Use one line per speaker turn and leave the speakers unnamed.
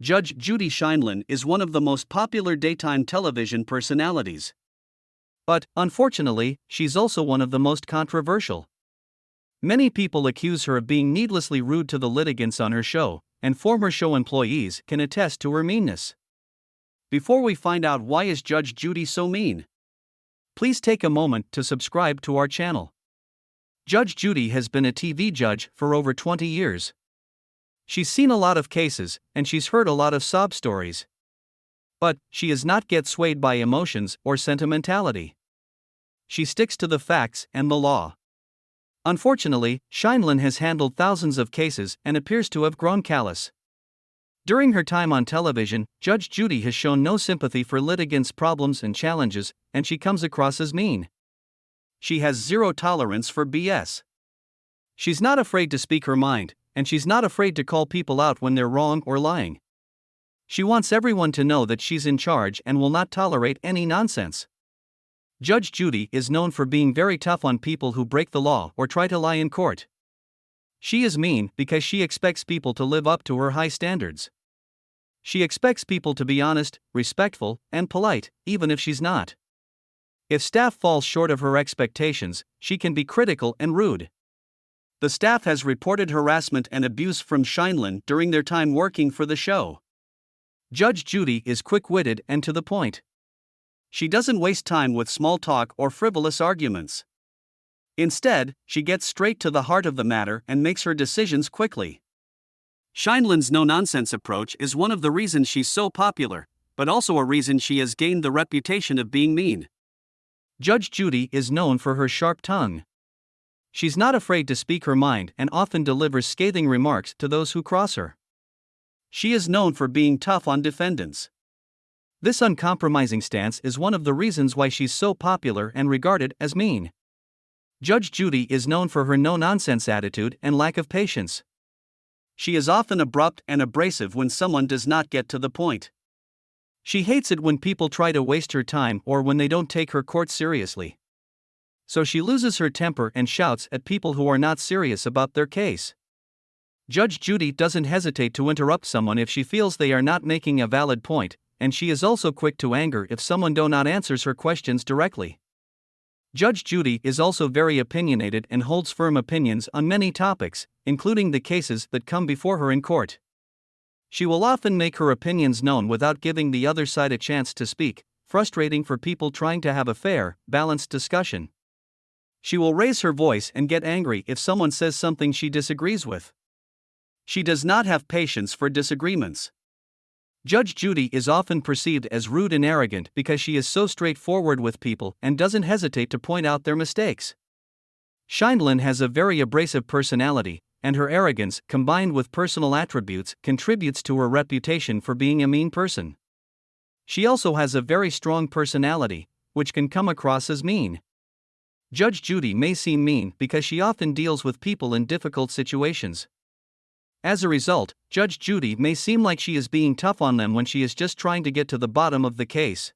Judge Judy Sheindlin is one of the most popular daytime television personalities.
But, unfortunately, she's also one of the most controversial. Many people accuse her of being needlessly rude to the litigants on her show, and former show employees can attest to her meanness.
Before we find out why is Judge Judy so mean,
please take a moment to subscribe to our channel. Judge Judy has been a TV judge for over 20 years. She's seen a lot of cases, and she's heard a lot of sob stories. But, she does not get swayed by emotions or sentimentality. She sticks to the facts and the law. Unfortunately, Sheindlin has handled thousands of cases and appears to have grown callous. During her time on television, Judge Judy has shown no sympathy for litigants' problems and challenges, and she comes across as mean.
She has zero tolerance for BS.
She's not afraid to speak her mind, and she's not afraid to call people out when they're wrong or lying. She wants everyone to know that she's in charge and will not tolerate any nonsense. Judge Judy is known for being very tough on people who break the law or try to lie in court. She is mean because she expects people to live up to her high standards. She expects people to be honest, respectful, and polite, even if she's not. If staff falls short of her expectations, she can be critical and rude.
The staff has reported harassment and abuse from Sheindlin during their time working for the show.
Judge Judy is quick witted and to the point.
She doesn't waste time with small talk or frivolous arguments. Instead, she gets straight to the heart of the matter and makes her decisions quickly. Sheindlin's no nonsense approach is one of the reasons she's so popular, but also a reason she has gained the reputation of being mean.
Judge Judy is known for her sharp tongue. She's not afraid to speak her mind and often delivers scathing remarks to those who cross her.
She is known for being tough on defendants.
This uncompromising stance is one of the reasons why she's so popular and regarded as mean. Judge Judy is known for her no nonsense attitude and lack of patience.
She is often abrupt and abrasive when someone does not get to the point.
She hates it when people try to waste her time or when they don't take her court seriously so she loses her temper and shouts at people who are not serious about their case. Judge Judy doesn't hesitate to interrupt someone if she feels they are not making a valid point, and she is also quick to anger if someone do not answers her questions directly. Judge Judy is also very opinionated and holds firm opinions on many topics, including the cases that come before her in court. She will often make her opinions known without giving the other side a chance to speak, frustrating for people trying to have a fair, balanced discussion. She will raise her voice and get angry if someone says something she disagrees with.
She does not have patience for disagreements.
Judge Judy is often perceived as rude and arrogant because she is so straightforward with people and doesn't hesitate to point out their mistakes. Sheindlin has a very abrasive personality, and her arrogance, combined with personal attributes, contributes to her reputation for being a mean person. She also has a very strong personality, which can come across as mean. Judge Judy may seem mean because she often deals with people in difficult situations. As a result, Judge Judy may seem like she is being tough on them when she is just trying to get to the bottom of the case.